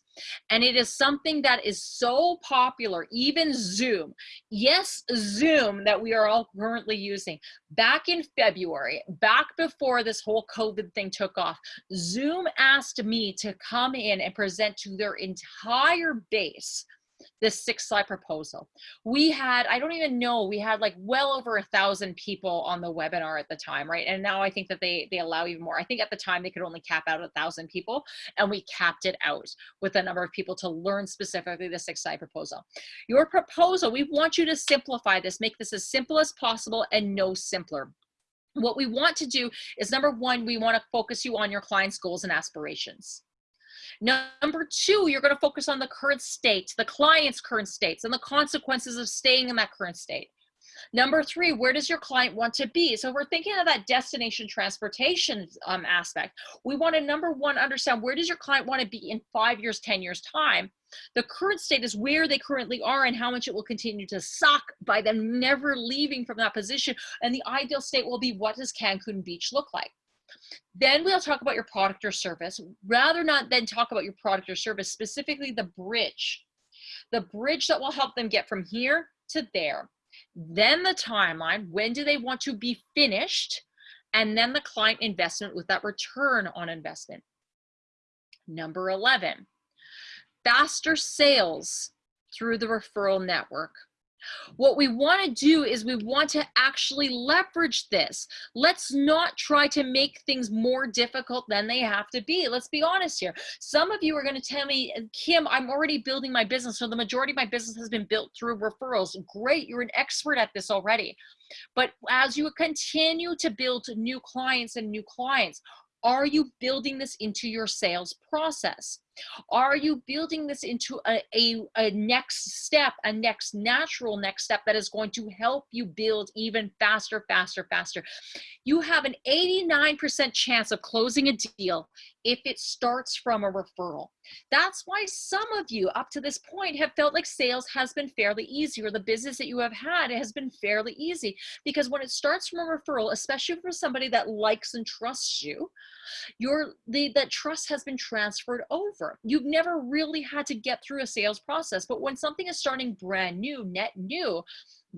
And it is something that is so popular, even Zoom. Yes, Zoom that we are all currently using. Back in February, back before this whole COVID thing took off, Zoom asked me to come in and present to their entire base this six slide proposal. We had, I don't even know, we had like well over a thousand people on the webinar at the time, right? And now I think that they, they allow even more. I think at the time they could only cap out a thousand people and we capped it out with a number of people to learn specifically the six slide proposal. Your proposal, we want you to simplify this, make this as simple as possible and no simpler what we want to do is number one, we want to focus you on your client's goals and aspirations. Number two, you're going to focus on the current state, the client's current states, and the consequences of staying in that current state. Number three, where does your client want to be? So we're thinking of that destination transportation um, aspect. We want to number one, understand where does your client want to be in five years, 10 years time? The current state is where they currently are and how much it will continue to suck by them never leaving from that position. And the ideal state will be what does Cancun Beach look like? Then we'll talk about your product or service. Rather not then talk about your product or service, specifically the bridge. The bridge that will help them get from here to there. Then the timeline, when do they want to be finished? And then the client investment with that return on investment. Number 11, faster sales through the referral network. What we want to do is we want to actually leverage this. Let's not try to make things more difficult than they have to be. Let's be honest here. Some of you are going to tell me, Kim, I'm already building my business. So the majority of my business has been built through referrals. Great. You're an expert at this already. But as you continue to build new clients and new clients, are you building this into your sales process? Are you building this into a, a, a, next step, a next natural next step that is going to help you build even faster, faster, faster? You have an 89% chance of closing a deal if it starts from a referral. That's why some of you up to this point have felt like sales has been fairly easy or the business that you have had has been fairly easy because when it starts from a referral, especially for somebody that likes and trusts you, your the that trust has been transferred over. You've never really had to get through a sales process, but when something is starting brand new, net new,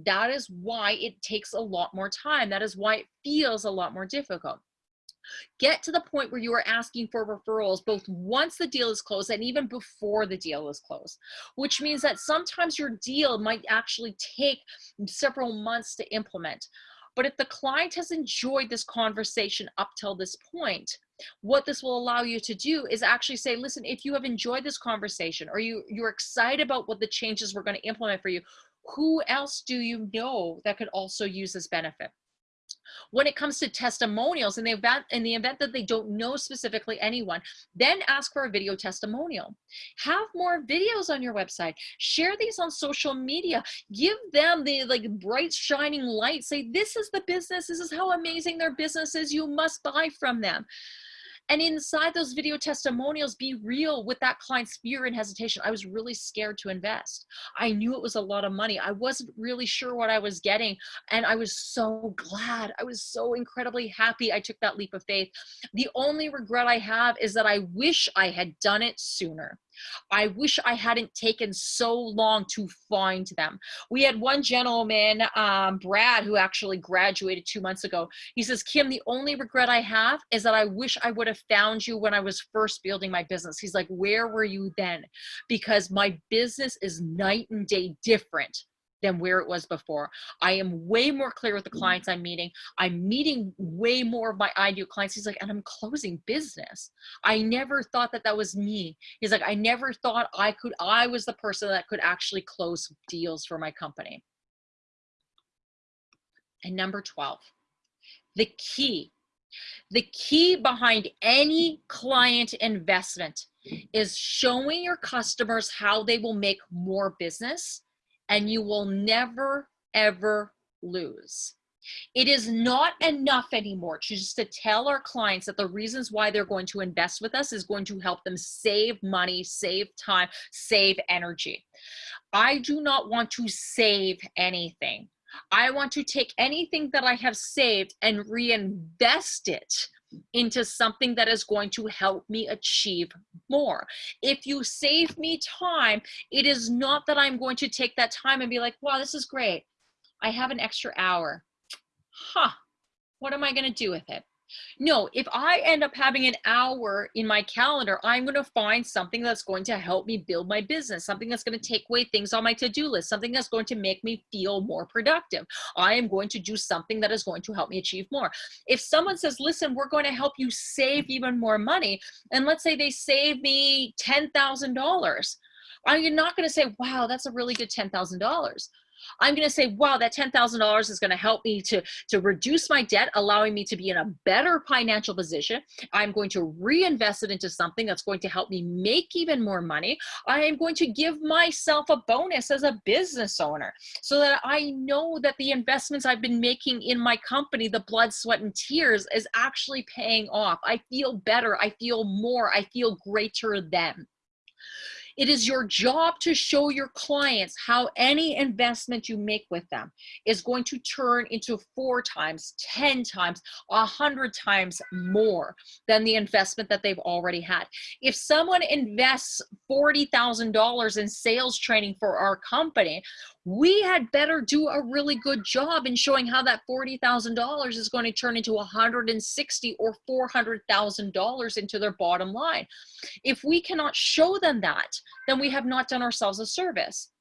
that is why it takes a lot more time. That is why it feels a lot more difficult. Get to the point where you are asking for referrals both once the deal is closed and even before the deal is closed, which means that sometimes your deal might actually take several months to implement. But if the client has enjoyed this conversation up till this point, what this will allow you to do is actually say, listen, if you have enjoyed this conversation or you, you're excited about what the changes we're going to implement for you, who else do you know that could also use this benefit? When it comes to testimonials in the event in the event that they don't know specifically anyone, then ask for a video testimonial. Have more videos on your website. Share these on social media. Give them the like bright shining light. Say this is the business. This is how amazing their business is. You must buy from them. And inside those video testimonials, be real with that client's fear and hesitation. I was really scared to invest. I knew it was a lot of money. I wasn't really sure what I was getting. And I was so glad. I was so incredibly happy I took that leap of faith. The only regret I have is that I wish I had done it sooner. I wish I hadn't taken so long to find them. We had one gentleman, um, Brad, who actually graduated two months ago. He says, Kim, the only regret I have is that I wish I would have found you when I was first building my business. He's like, where were you then? Because my business is night and day different than where it was before. I am way more clear with the mm-hmm. clients I'm meeting. I'm meeting way more of my ideal clients. He's like, and I'm closing business. I never thought that that was me. He's like, I never thought I could, I was the person that could actually close deals for my company. And number 12, the key, the key behind any client investment is showing your customers how they will make more business and you will never, ever lose. It is not enough anymore to just to tell our clients that the reasons why they're going to invest with us is going to help them save money, save time, save energy. I do not want to save anything. I want to take anything that I have saved and reinvest it into something that is going to help me achieve more. If you save me time, it is not that I'm going to take that time and be like, wow, this is great. I have an extra hour. Huh, what am I going to do with it? No, if I end up having an hour in my calendar, I'm going to find something that's going to help me build my business, something that's going to take away things on my to do list, something that's going to make me feel more productive. I am going to do something that is going to help me achieve more. If someone says, listen, we're going to help you save even more money, and let's say they save me $10,000, I'm not going to say, wow, that's a really good $10,000. I'm going to say, wow, that $10,000 is going to help me to, to reduce my debt, allowing me to be in a better financial position. I'm going to reinvest it into something that's going to help me make even more money. I am going to give myself a bonus as a business owner so that I know that the investments I've been making in my company, the blood, sweat, and tears is actually paying off. I feel better. I feel more. I feel greater than. It is your job to show your clients how any investment you make with them is going to turn into four times, 10 times, a hundred times more than the investment that they've already had. If someone invests $40,000 in sales training for our company, we had better do a really good job in showing how that $40,000 is going to turn into 160 or $400,000 into their bottom line. If we cannot show them that, then we have not done ourselves a service.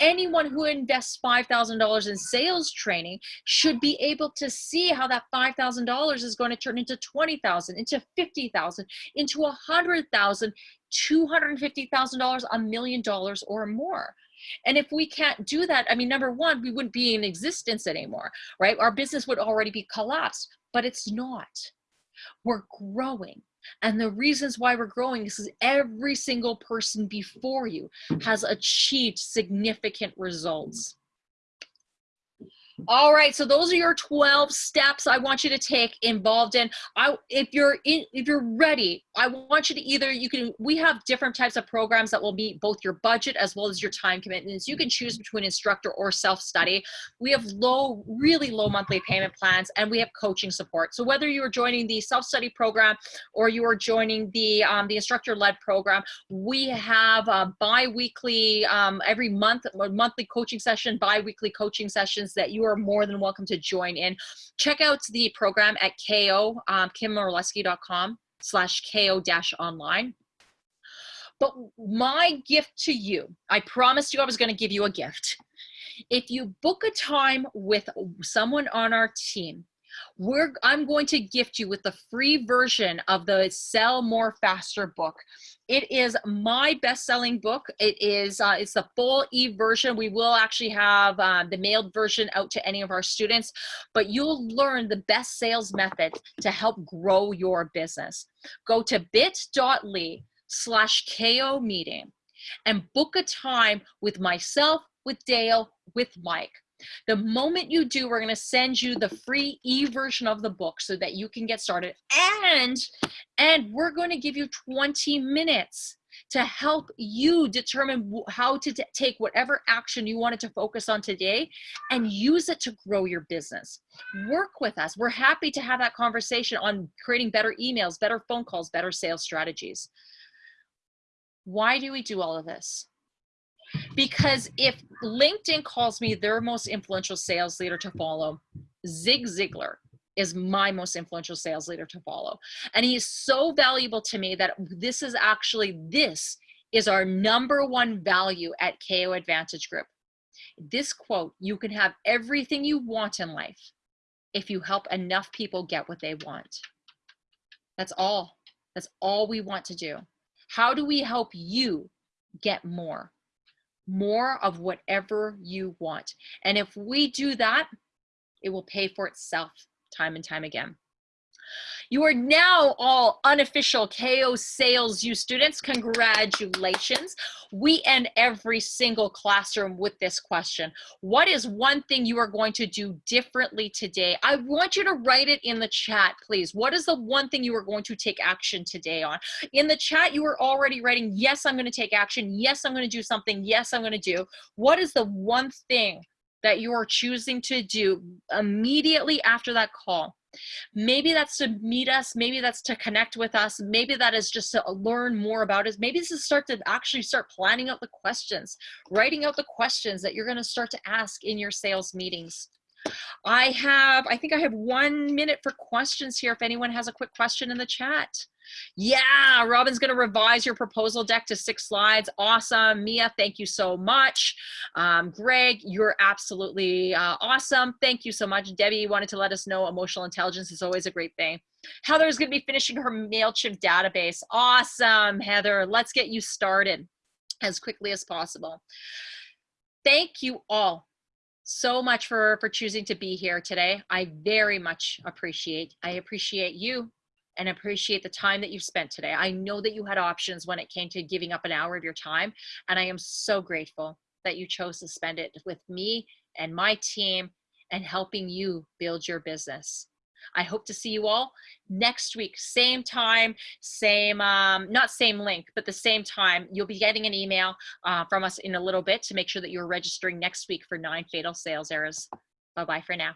Anyone who invests $5,000 in sales training should be able to see how that $5,000 is going to turn into 20,000, into 50,000, into 100,000, $250,000, a million dollars or more. And if we can't do that, I mean, number one, we wouldn't be in existence anymore, right? Our business would already be collapsed, but it's not. We're growing. And the reasons why we're growing is every single person before you has achieved significant results. All right, so those are your 12 steps I want you to take involved in. I if you're in, if you're ready, I want you to either you can we have different types of programs that will meet both your budget as well as your time commitments. You can choose between instructor or self-study. We have low really low monthly payment plans and we have coaching support. So whether you're joining the self-study program or you are joining the um, the instructor-led program, we have a bi-weekly um, every month monthly coaching session, bi-weekly coaching sessions that you are are more than welcome to join in. Check out the program at ko, um, kimorlesky.com slash ko dash online. But my gift to you, I promised you I was going to give you a gift. If you book a time with someone on our team we're i'm going to gift you with the free version of the sell more faster book. It is my best-selling book. It is uh, it's the full e-version. We will actually have uh, the mailed version out to any of our students but you'll learn the best sales method to help grow your business. Go to bit.ly slash ko meeting and book a time with myself with dale with mike the moment you do, we're going to send you the free e-version of the book so that you can get started. And, and we're going to give you 20 minutes to help you determine how to take whatever action you wanted to focus on today and use it to grow your business. Work with us. We're happy to have that conversation on creating better emails, better phone calls, better sales strategies. Why do we do all of this? Because if LinkedIn calls me their most influential sales leader to follow, Zig Ziglar is my most influential sales leader to follow. And he is so valuable to me that this is actually, this is our number one value at KO Advantage Group. This quote, you can have everything you want in life if you help enough people get what they want. That's all. That's all we want to do. How do we help you get more? More of whatever you want. And if we do that, it will pay for itself time and time again. You are now all unofficial KO Sales U students. Congratulations. We end every single classroom with this question. What is one thing you are going to do differently today? I want you to write it in the chat, please. What is the one thing you are going to take action today on? In the chat, you are already writing, yes, I'm going to take action. Yes, I'm going to do something. Yes, I'm going to do. What is the one thing that you are choosing to do immediately after that call? Maybe that's to meet us. Maybe that's to connect with us. Maybe that is just to learn more about us. Maybe this is start to actually start planning out the questions, writing out the questions that you're going to start to ask in your sales meetings. I have, I think I have one minute for questions here. If anyone has a quick question in the chat. Yeah, Robin's going to revise your proposal deck to six slides. Awesome. Mia, thank you so much. Um, Greg, you're absolutely uh, awesome. Thank you so much. Debbie wanted to let us know emotional intelligence is always a great thing. Heather's going to be finishing her MailChimp database. Awesome, Heather. Let's get you started as quickly as possible. Thank you all so much for, for choosing to be here today. I very much appreciate, I appreciate you and appreciate the time that you've spent today. I know that you had options when it came to giving up an hour of your time, and I am so grateful that you chose to spend it with me and my team and helping you build your business. I hope to see you all next week, same time, same, um, not same link, but the same time. You'll be getting an email uh, from us in a little bit to make sure that you're registering next week for nine fatal sales errors. Bye-bye for now.